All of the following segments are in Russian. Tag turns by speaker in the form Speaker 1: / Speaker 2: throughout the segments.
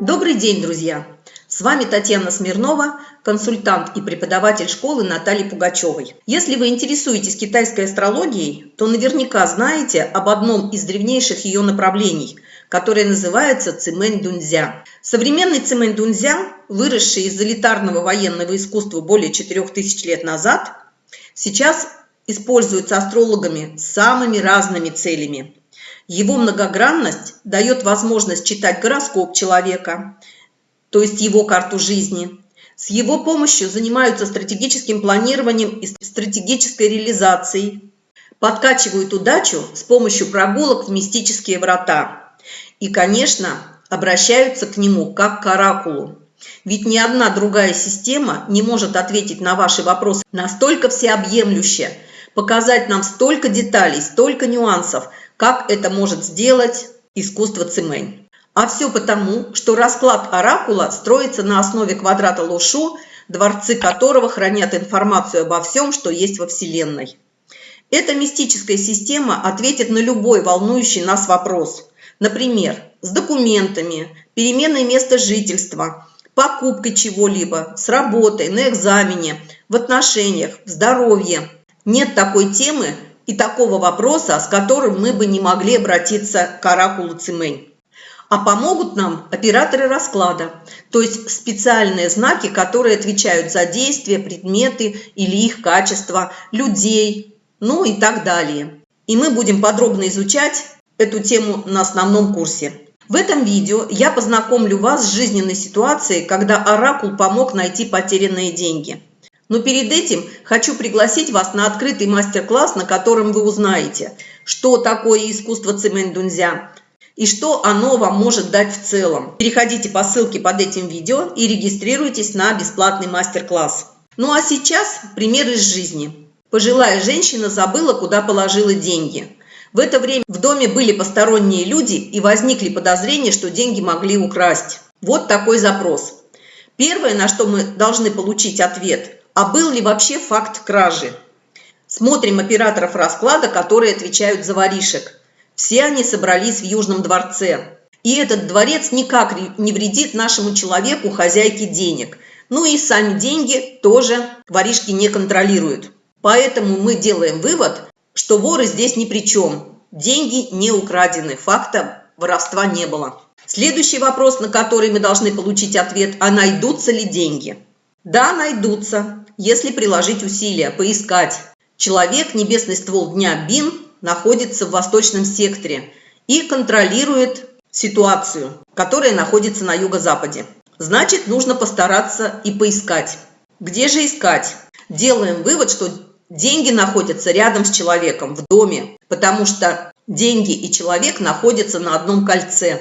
Speaker 1: Добрый день, друзья! С вами Татьяна Смирнова, консультант и преподаватель школы Натальи Пугачевой. Если вы интересуетесь китайской астрологией, то наверняка знаете об одном из древнейших ее направлений, которое называется Цимэнь Дунзя. Современный Цимэнь Дунзя, выросший из элитарного военного искусства более 4000 лет назад, сейчас используется астрологами с самыми разными целями. Его многогранность дает возможность читать гороскоп человека, то есть его карту жизни. С его помощью занимаются стратегическим планированием и стратегической реализацией, подкачивают удачу с помощью прогулок в мистические врата. И, конечно, обращаются к нему как к оракулу. Ведь ни одна другая система не может ответить на ваши вопросы настолько всеобъемлюще, показать нам столько деталей, столько нюансов, как это может сделать искусство Цимэнь. А все потому, что расклад оракула строится на основе квадрата Лошу, дворцы которого хранят информацию обо всем, что есть во Вселенной. Эта мистическая система ответит на любой волнующий нас вопрос. Например, с документами, переменой места жительства, покупкой чего-либо, с работой, на экзамене, в отношениях, в здоровье – нет такой темы и такого вопроса, с которым мы бы не могли обратиться к оракулу Цимэнь. А помогут нам операторы расклада, то есть специальные знаки, которые отвечают за действия, предметы или их качество, людей, ну и так далее. И мы будем подробно изучать эту тему на основном курсе. В этом видео я познакомлю вас с жизненной ситуацией, когда оракул помог найти потерянные деньги – но перед этим хочу пригласить вас на открытый мастер-класс, на котором вы узнаете, что такое искусство цемень-дунзя и что оно вам может дать в целом. Переходите по ссылке под этим видео и регистрируйтесь на бесплатный мастер-класс. Ну а сейчас пример из жизни. Пожилая женщина забыла, куда положила деньги. В это время в доме были посторонние люди и возникли подозрения, что деньги могли украсть. Вот такой запрос. Первое, на что мы должны получить ответ – а был ли вообще факт кражи. Смотрим операторов расклада, которые отвечают за воришек. Все они собрались в Южном дворце. И этот дворец никак не вредит нашему человеку, хозяйке денег. Ну и сами деньги тоже воришки не контролируют. Поэтому мы делаем вывод, что воры здесь ни при чем. Деньги не украдены, факта воровства не было. Следующий вопрос, на который мы должны получить ответ, а найдутся ли деньги? Да, найдутся если приложить усилия, поискать. Человек, небесный ствол дня Бин, находится в восточном секторе и контролирует ситуацию, которая находится на юго-западе. Значит, нужно постараться и поискать. Где же искать? Делаем вывод, что деньги находятся рядом с человеком, в доме, потому что деньги и человек находятся на одном кольце.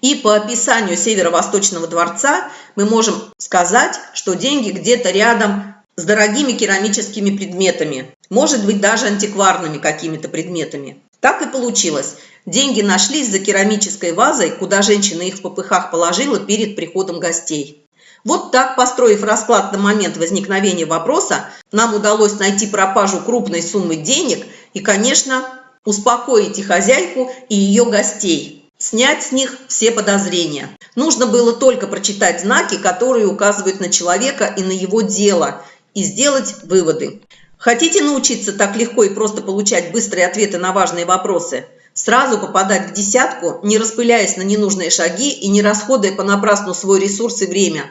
Speaker 1: И по описанию Северо-Восточного дворца мы можем сказать, что деньги где-то рядом с дорогими керамическими предметами, может быть даже антикварными какими-то предметами. Так и получилось. Деньги нашлись за керамической вазой, куда женщина их в попыхах положила перед приходом гостей. Вот так, построив расклад на момент возникновения вопроса, нам удалось найти пропажу крупной суммы денег и, конечно, успокоить и хозяйку, и ее гостей, снять с них все подозрения. Нужно было только прочитать знаки, которые указывают на человека и на его дело, и сделать выводы. Хотите научиться так легко и просто получать быстрые ответы на важные вопросы? Сразу попадать в десятку, не распыляясь на ненужные шаги и не расходуя понапрасну свой ресурс и время?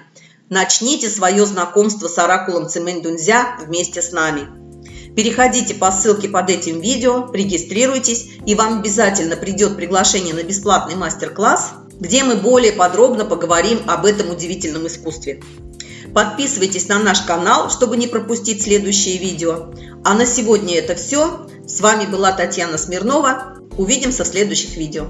Speaker 1: Начните свое знакомство с оракулом Цимэнь-Дунзя вместе с нами. Переходите по ссылке под этим видео, регистрируйтесь, и вам обязательно придет приглашение на бесплатный мастер-класс, где мы более подробно поговорим об этом удивительном искусстве. Подписывайтесь на наш канал, чтобы не пропустить следующие видео. А на сегодня это все. С вами была Татьяна Смирнова. Увидимся в следующих видео.